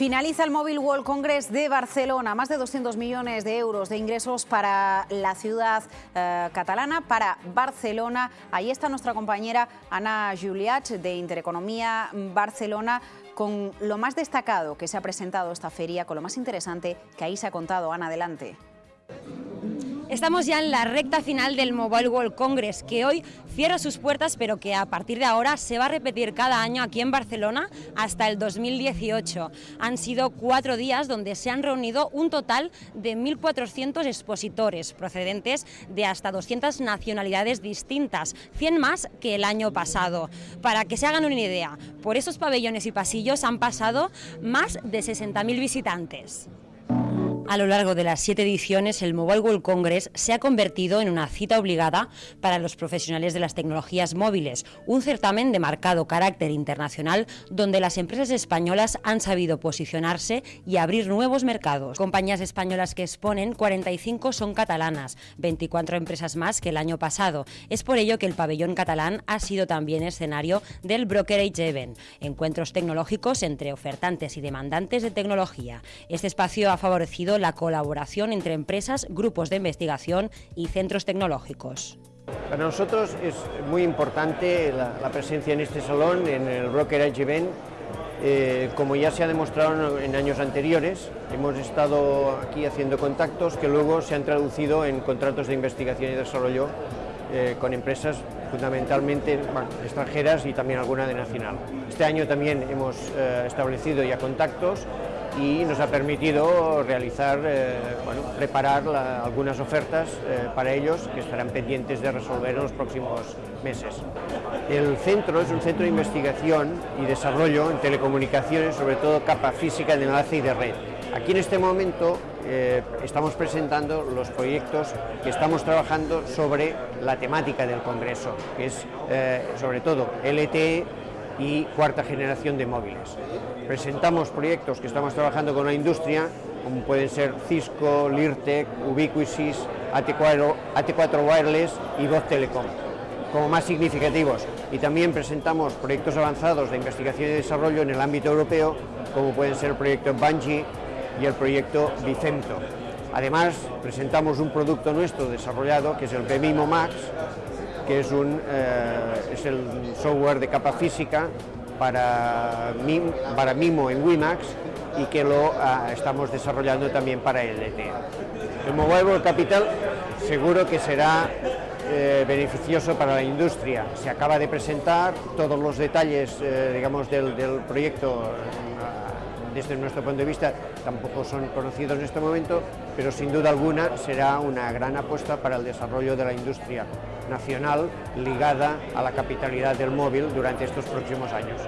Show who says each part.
Speaker 1: Finaliza el Mobile World Congress de Barcelona, más de 200 millones de euros de ingresos para la ciudad eh, catalana, para Barcelona. Ahí está nuestra compañera Ana Juliach de Intereconomía Barcelona con lo más destacado que se ha presentado esta feria, con lo más interesante que ahí se ha contado. Ana, adelante.
Speaker 2: Estamos ya en la recta final del Mobile World Congress, que hoy cierra sus puertas, pero que a partir de ahora se va a repetir cada año aquí en Barcelona hasta el 2018. Han sido cuatro días donde se han reunido un total de 1.400 expositores procedentes de hasta 200 nacionalidades distintas, 100 más que el año pasado. Para que se hagan una idea, por esos pabellones y pasillos han pasado más de 60.000 visitantes. A lo largo de las siete ediciones, el Mobile World Congress se ha convertido en una cita obligada para los profesionales de las tecnologías móviles, un certamen de marcado carácter internacional donde las empresas españolas han sabido posicionarse y abrir nuevos mercados. Compañías españolas que exponen, 45 son catalanas, 24 empresas más que el año pasado. Es por ello que el pabellón catalán ha sido también escenario del Brokerage Event, encuentros tecnológicos entre ofertantes y demandantes de tecnología. Este espacio ha favorecido la colaboración entre empresas, grupos de investigación y centros tecnológicos.
Speaker 3: Para nosotros es muy importante la, presencia en este salón, en el Brokerage Event, eh, como ya se ha demostrado en años anteriores, hemos estado aquí haciendo contactos que luego se han traducido en contratos de investigación y desarrollo eh, con empresas fundamentalmente extranjeras y también alguna de nacional. Este año también hemos eh, establecido ya contactos y nos ha permitido realizar, eh, bueno, preparar algunas ofertas para ellos que estarán pendientes de resolver en los próximos meses. El centro es un centro de investigación y desarrollo en telecomunicaciones, sobre todo capa física de enlace y de red. Aquí en este momento eh, estamos presentando los proyectos que estamos trabajando sobre la temática del Congreso, que es sobre todo LTE, y cuarta generación de móviles. Presentamos proyectos que estamos trabajando con la industria, como pueden ser Cisco, Lirtec, Ubiquisys, AT4, AT4 Wireless y Voz Telecom, como más significativos. Y también presentamos proyectos avanzados de investigación y desarrollo en el ámbito europeo, como pueden ser el proyecto Bungie y el proyecto Vicento. Además, presentamos un producto nuestro desarrollado, que es el BMIMO Max, que es, un, eh, es el software de capa física para, Mimo en WiMAX y que lo ah, estamos desarrollando también para LTE. El Mobile Capital seguro que será eh, beneficioso para la industria. Se acaba de presentar todos los detalles eh, digamos, del proyecto desde nuestro punto de vista tampoco son conocidos en este momento, pero sin duda alguna será una gran apuesta para el desarrollo de la industria nacional ligada a la capitalidad del móvil durante estos próximos años.